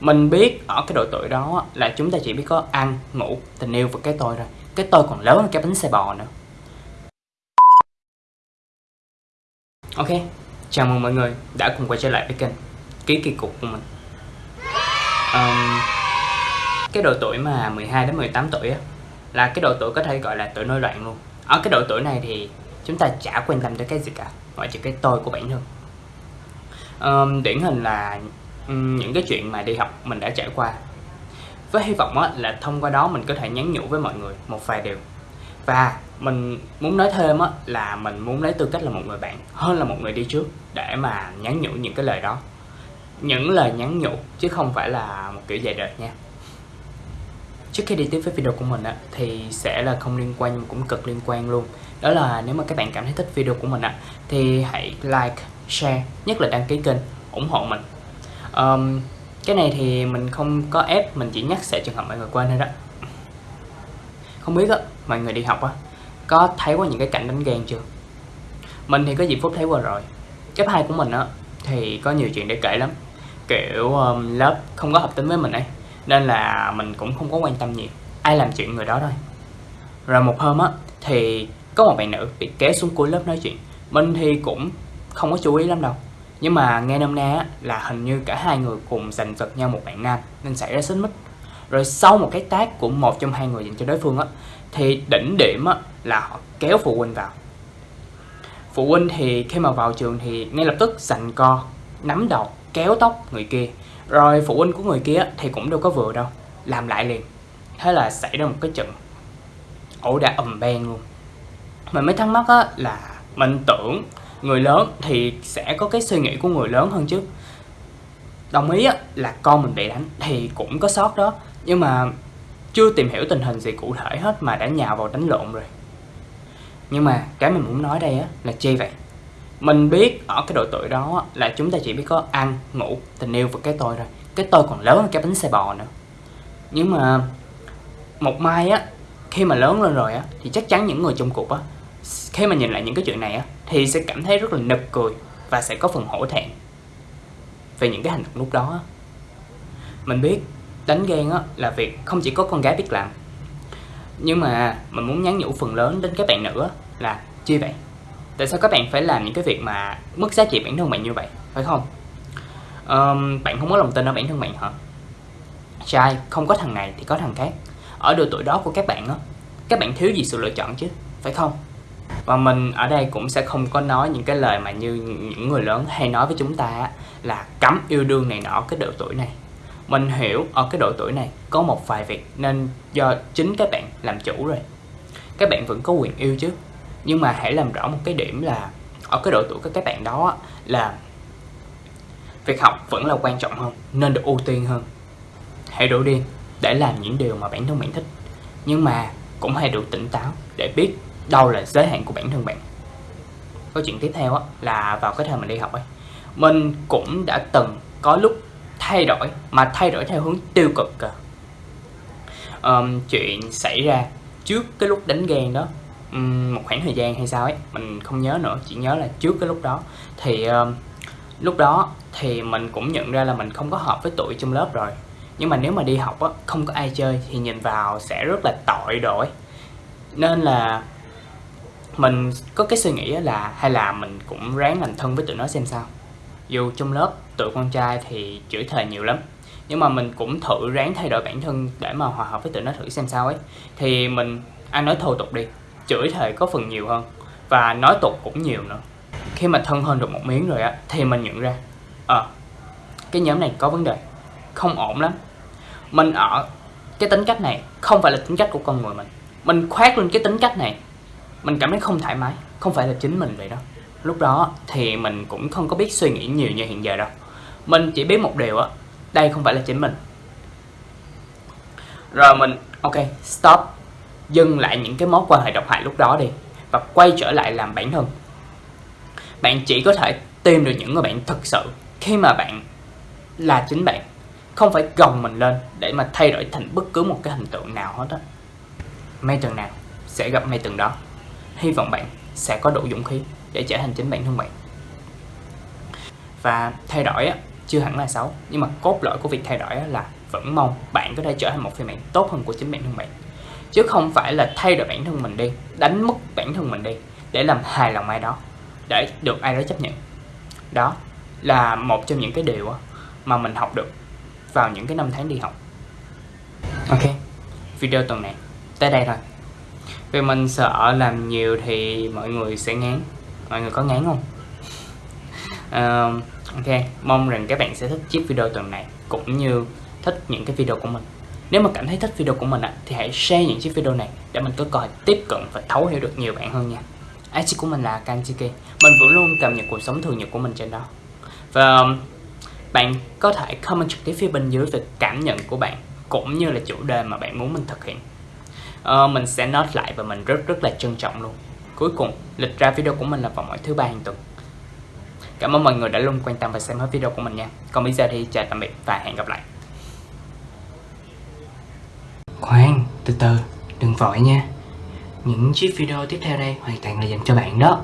mình biết ở cái độ tuổi đó là chúng ta chỉ biết có ăn ngủ tình yêu và cái tôi rồi cái tôi còn lớn hơn cái bánh xe bò nữa. Ok chào mừng mọi người đã cùng quay trở lại với kênh ký kỳ cục của mình. Um, cái độ tuổi mà 12 đến 18 tuổi á là cái độ tuổi có thể gọi là tuổi nổi loạn luôn. Ở cái độ tuổi này thì chúng ta chả quan tâm tới cái gì cả ngoại trừ cái tôi của bản thân. Um, điển hình là những cái chuyện mà đi học mình đã trải qua. Với hy vọng là thông qua đó mình có thể nhắn nhủ với mọi người một vài điều. Và mình muốn nói thêm là mình muốn lấy tư cách là một người bạn hơn là một người đi trước để mà nhắn nhủ những cái lời đó. Những lời nhắn nhủ chứ không phải là một kiểu dạy đời nha. Trước khi đi tiếp với video của mình á, thì sẽ là không liên quan nhưng cũng cực liên quan luôn. Đó là nếu mà các bạn cảm thấy thích video của mình á, thì hãy like share nhất là đăng ký kênh ủng hộ mình um, cái này thì mình không có ép mình chỉ nhắc sẽ trường hợp mọi người quên thôi đó. Không biết á mọi người đi học á có thấy qua những cái cảnh đánh ghen chưa? Mình thì có dịp phút thấy qua rồi. Cấp hai của mình á thì có nhiều chuyện để kể lắm. Kiểu um, lớp không có hợp tính với mình ấy nên là mình cũng không có quan tâm nhiều. Ai làm chuyện người đó thôi. Rồi một hôm á thì có một bạn nữ bị kéo xuống cuối lớp nói chuyện. Mình thì cũng không có chú ý lắm đâu nhưng mà nghe nôm na là hình như cả hai người cùng giành giật nhau một bạn nam nên xảy ra xích mích. Rồi sau một cái tác của một trong hai người dành cho đối phương á thì đỉnh điểm á, là họ kéo phụ huynh vào. Phụ huynh thì khi mà vào trường thì ngay lập tức giành co nắm đầu kéo tóc người kia. Rồi phụ huynh của người kia thì cũng đâu có vừa đâu làm lại liền. Thế là xảy ra một cái trận ẩu đả ầm beng luôn. Mình mới thắc mắc á là mình tưởng người lớn thì sẽ có cái suy nghĩ của người lớn hơn chứ. Đồng ý á, là con mình bị đánh thì cũng có sót đó. Nhưng mà chưa tìm hiểu tình hình gì cụ thể hết mà đã nhào vào đánh lộn rồi. Nhưng mà cái mình muốn nói đây á là chi vậy? Mình biết ở cái độ tuổi đó là chúng ta chỉ biết có ăn, ngủ, tình yêu và cái tôi rồi. cái tôi còn lớn hơn cái bánh xe bò nữa. Nhưng mà một mai á, khi mà lớn lên rồi á, thì chắc chắn những người trong cuộc á khi mà nhìn lại những cái chuyện này á thì sẽ cảm thấy rất là nực cười và sẽ có phần hổ thẹn về những cái hành động lúc đó á. mình biết đánh ghen á là việc không chỉ có con gái biết làm nhưng mà mình muốn nhắn nhủ phần lớn đến các bạn nữa là chi vậy? Tại sao các bạn phải làm những cái việc mà mất giá trị bản thân bạn như vậy phải không? Um, bạn không có lòng tin ở bản thân bạn hả? Trai không có thằng này thì có thằng khác. Ở độ tuổi đó của các bạn á các bạn thiếu gì sự lựa chọn chứ phải không? Và mình ở đây cũng sẽ không có nói những cái lời mà như những người lớn hay nói với chúng ta là cấm yêu đương này nọ cái độ tuổi này. Mình hiểu ở cái độ tuổi này có một vài việc nên do chính các bạn làm chủ rồi. Các bạn vẫn có quyền yêu chứ. Nhưng mà hãy làm rõ một cái điểm là ở cái độ tuổi của các bạn đó là việc học vẫn là quan trọng hơn, nên được ưu tiên hơn. Hãy đủ điên để làm những điều mà bản thân bạn thích. Nhưng mà cũng hãy đủ tỉnh táo để biết đâu là giới hạn của bản thân bạn. Câu chuyện tiếp theo là vào cái thời mình đi học ấy. Mình cũng đã từng có lúc thay đổi mà thay đổi theo hướng tiêu cực cơ. Um, chuyện xảy ra trước cái lúc đánh ghen đó um, một khoảng thời gian hay sao ấy mình không nhớ nữa chỉ nhớ là trước cái lúc đó. Thì um, lúc đó thì mình cũng nhận ra là mình không có hợp với tụi trong lớp rồi. Nhưng mà nếu mà đi học á không có ai chơi thì nhìn vào sẽ rất là tội đổi nên là mình có cái suy nghĩ là hay là mình cũng ráng làm thân với tụi nó xem sao. Dù trong lớp tụi con trai thì chửi thề nhiều lắm nhưng mà mình cũng thử ráng thay đổi bản thân để mà hòa hợp với tụi nó thử xem sao ấy. Thì mình ăn nói thô tục đi chửi thề có phần nhiều hơn và nói tục cũng nhiều nữa. Khi mà thân hơn được một miếng rồi á thì mình nhận ra ờ à, cái nhóm này có vấn đề không ổn lắm. Mình ở cái tính cách này không phải là tính cách của con người mình. Mình khoác lên cái tính cách này mình cảm thấy không thoải mái, không phải là chính mình vậy đó lúc đó thì mình cũng không có biết suy nghĩ nhiều như hiện giờ đâu. Mình chỉ biết một điều á, đây không phải là chính mình. Rồi mình, ok, stop. Dừng lại những cái mối quan hệ độc hại lúc đó đi, và quay trở lại làm bản thân. Bạn chỉ có thể tìm được những người bạn thực sự khi mà bạn là chính bạn. Không phải gồng mình lên để mà thay đổi thành bất cứ một cái hình tượng nào hết á. Mây tuần nào sẽ gặp mây tuần đó hy vọng bạn sẽ có đủ dũng khí để trở thành chính bản thân bạn. Và thay đổi á, chưa hẳn là xấu, nhưng mà cốt lõi của việc thay đổi là vẫn mong bạn có thể trở thành một phiên bản tốt hơn của chính bản thân bạn. Chứ không phải là thay đổi bản thân mình đi, đánh mất bản thân mình đi, để làm hài lòng ai đó, để được ai đó chấp nhận. Đó là một trong những cái điều mà mình học được vào những cái năm tháng đi học. Ok, video tuần này tới đây thôi vì mình sợ làm nhiều thì mọi người sẽ ngán. Mọi người có ngán không? Uh, ok mong rằng các bạn sẽ thích chiếc video tuần này cũng như thích những cái video của mình. Nếu mà cảm thấy thích video của mình à, thì hãy share những chiếc video này để mình có cơ hội tiếp cận và thấu hiểu được nhiều bạn hơn nha. IG của mình là Kanchiki Mình vẫn luôn cập nhật cuộc sống thường nhật của mình trên đó. Và um, bạn có thể comment trực tiếp phía bên dưới về cảm nhận của bạn Cũng như là chủ đề mà bạn muốn mình thực hiện uh, Mình sẽ note lại và mình rất rất là trân trọng luôn. Cuối cùng, lịch ra video của mình là vào mỗi thứ ba hàng tuần. Cảm ơn mọi người đã luôn quan tâm và xem hết video của mình nha. Còn bây giờ thì chào tạm biệt và hẹn gặp lại. Khoan, từ từ, đừng vội nha. Những chiếc video tiếp theo đây hoàn toàn là dành cho bạn đó.